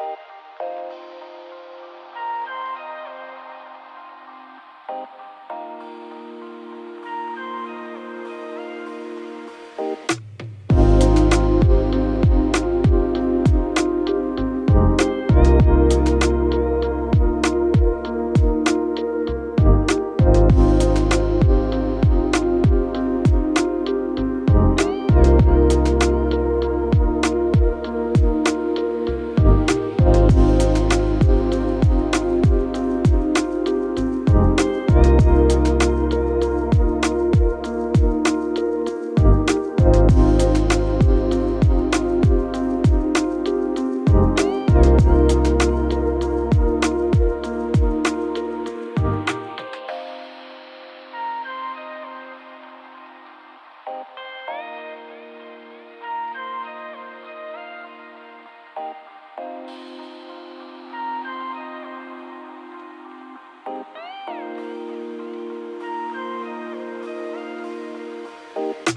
you you